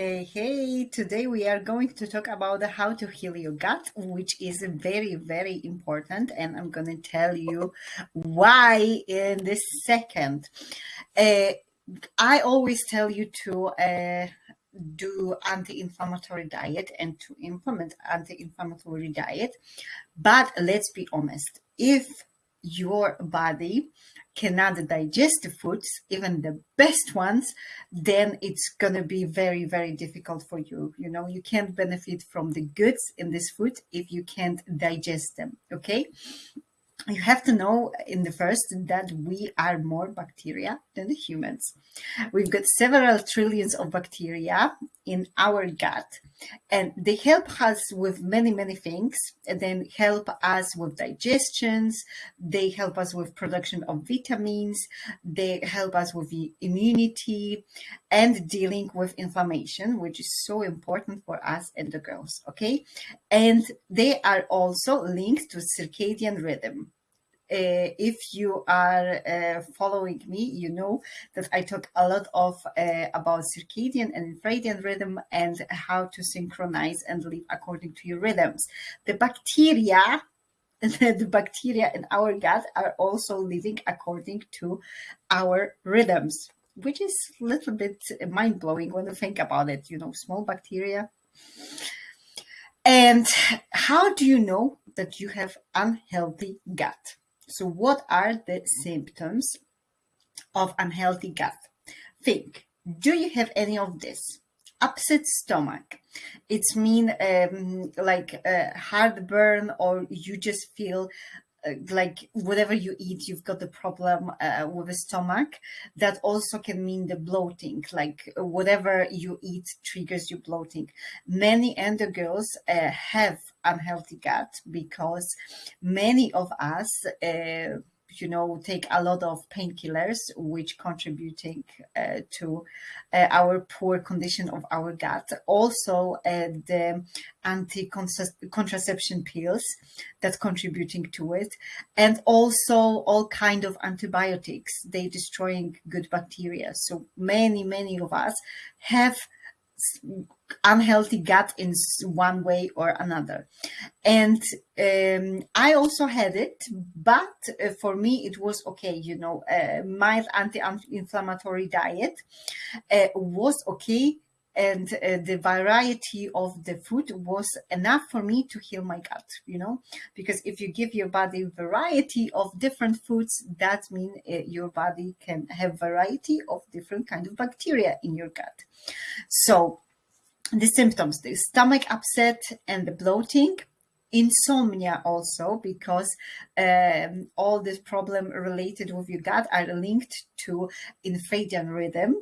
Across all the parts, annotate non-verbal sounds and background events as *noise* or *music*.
Hey, hey, today we are going to talk about how to heal your gut, which is very, very important. And I'm going to tell you why in this second. Uh, I always tell you to uh, do anti-inflammatory diet and to implement anti-inflammatory diet. But let's be honest, if your body cannot digest the foods, even the best ones, then it's going to be very, very difficult for you. You know, you can't benefit from the goods in this food if you can't digest them. Okay you have to know in the first that we are more bacteria than the humans. We've got several trillions of bacteria in our gut and they help us with many, many things. And then help us with digestions. They help us with production of vitamins. They help us with the immunity and dealing with inflammation, which is so important for us and the girls. Okay. And they are also linked to circadian rhythm uh, if you are uh, following me, you know that I talk a lot of uh, about circadian and infradian rhythm and how to synchronize and live according to your rhythms. The bacteria *laughs* the bacteria in our gut are also living according to our rhythms, which is a little bit mind blowing when you think about it. You know, small bacteria. And how do you know that you have unhealthy gut? So what are the symptoms of unhealthy gut? Think, do you have any of this? Upset stomach. It's mean um, like uh, heartburn or you just feel like whatever you eat, you've got the problem uh, with the stomach. That also can mean the bloating, like whatever you eat triggers you bloating. Many endo girls uh, have unhealthy gut because many of us uh, you know, take a lot of painkillers, which contributing uh, to uh, our poor condition of our gut. Also, uh, the anti-contraception pills that's contributing to it, and also all kind of antibiotics. They destroying good bacteria. So many, many of us have unhealthy gut in one way or another. And um, I also had it, but uh, for me it was okay. You know, uh, mild anti-inflammatory diet uh, was okay. And uh, the variety of the food was enough for me to heal my gut, you know, because if you give your body variety of different foods, that means uh, your body can have variety of different kind of bacteria in your gut. So the symptoms, the stomach upset and the bloating, insomnia also because um, all this problem related with your gut are linked to infradian rhythm.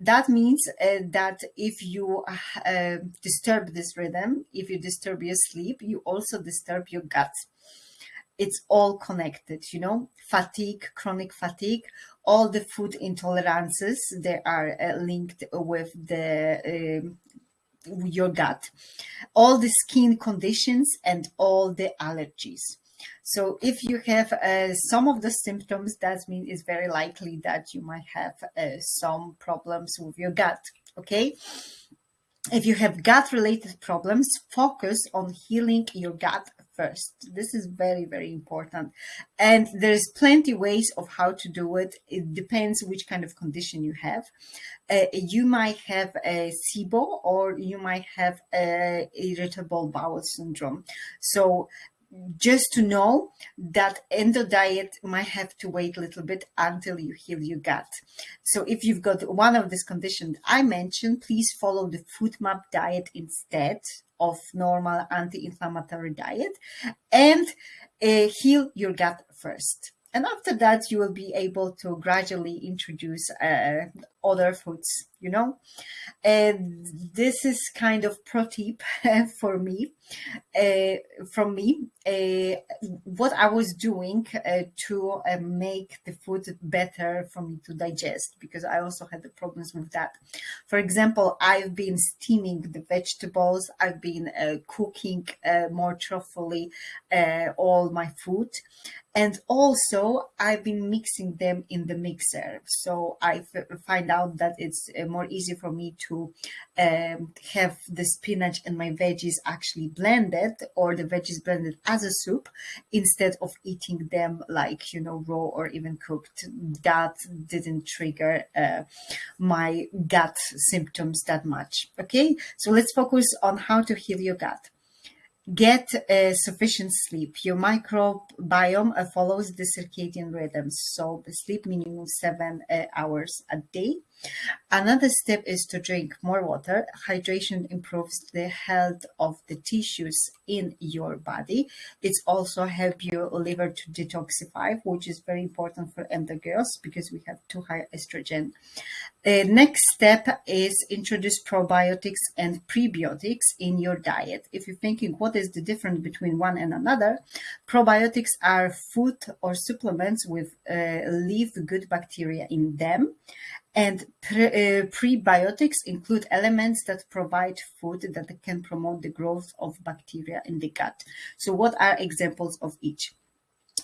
That means uh, that if you uh, disturb this rhythm if you disturb your sleep you also disturb your gut. It's all connected you know fatigue chronic fatigue all the food intolerances they are uh, linked with the um, your gut, all the skin conditions and all the allergies. So if you have uh, some of the symptoms, that means it's very likely that you might have uh, some problems with your gut, okay? If you have gut related problems, focus on healing your gut first. This is very, very important. And there's plenty ways of how to do it. It depends which kind of condition you have. Uh, you might have a SIBO or you might have a irritable bowel syndrome. So just to know that endo diet might have to wait a little bit until you heal your gut. So if you've got one of these conditions I mentioned, please follow the FODMAP diet instead of normal anti-inflammatory diet and uh, heal your gut first. And after that, you will be able to gradually introduce uh, other foods, you know. And this is kind of pro tip *laughs* for me, uh, from me, uh, what I was doing uh, to uh, make the food better for me to digest, because I also had the problems with that. For example, I've been steaming the vegetables, I've been uh, cooking more truthfully all my food, and also I've been mixing them in the mixer. So I find out that it's uh, more easy for me to um, have the spinach and my veggies actually blended or the veggies blended as a soup instead of eating them like, you know, raw or even cooked. That didn't trigger uh, my gut symptoms that much. Okay, so let's focus on how to heal your gut. Get uh, sufficient sleep. Your microbiome uh, follows the circadian rhythms. so sleep minimum seven uh, hours a day. Another step is to drink more water. Hydration improves the health of the tissues in your body. It's also help your liver to detoxify, which is very important for endo girls because we have too high estrogen. The next step is introduce probiotics and prebiotics in your diet. If you're thinking what is the difference between one and another, probiotics are food or supplements with uh, live good bacteria in them and pre uh, prebiotics include elements that provide food that can promote the growth of bacteria in the gut. So what are examples of each?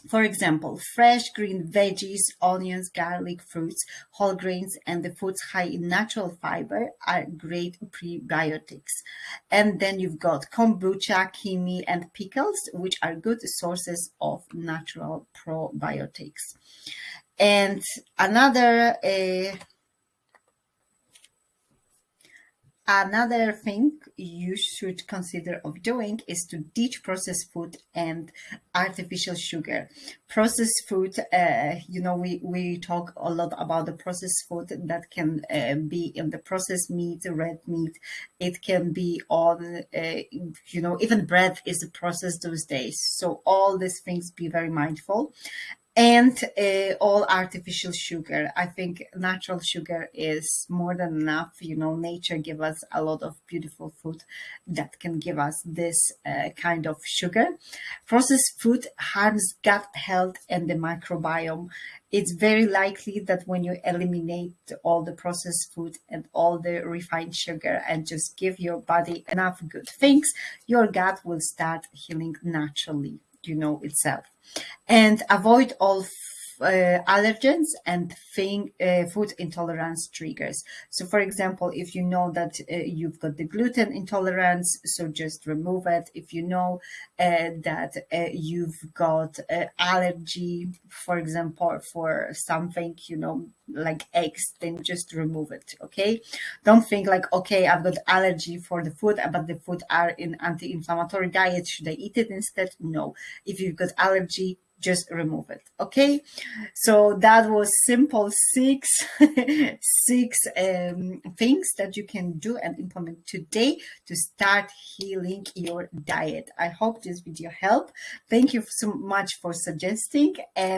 For example, fresh green veggies, onions, garlic, fruits, whole grains, and the foods high in natural fiber are great prebiotics. And then you've got kombucha, kimchi, and pickles, which are good sources of natural probiotics. And another uh, Another thing you should consider of doing is to ditch processed food and artificial sugar. Processed food, uh, you know, we, we talk a lot about the processed food that can uh, be in the processed meat, red meat. It can be on, uh, you know, even bread is processed those days. So all these things, be very mindful and uh, all artificial sugar. I think natural sugar is more than enough. You know, nature give us a lot of beautiful food that can give us this uh, kind of sugar. Processed food harms gut health and the microbiome. It's very likely that when you eliminate all the processed food and all the refined sugar and just give your body enough good things, your gut will start healing naturally, you know, itself. And avoid all uh, allergens and thing, uh, food intolerance triggers. So for example, if you know that uh, you've got the gluten intolerance, so just remove it. If you know uh, that uh, you've got uh, allergy, for example, for something, you know, like eggs, then just remove it, okay? Don't think like, okay, I've got allergy for the food, but the food are in anti-inflammatory diet. Should I eat it instead? No. If you've got allergy, just remove it okay? So that was simple six *laughs* six um, things that you can do and implement today to start healing your diet. I hope this video helped. Thank you so much for suggesting and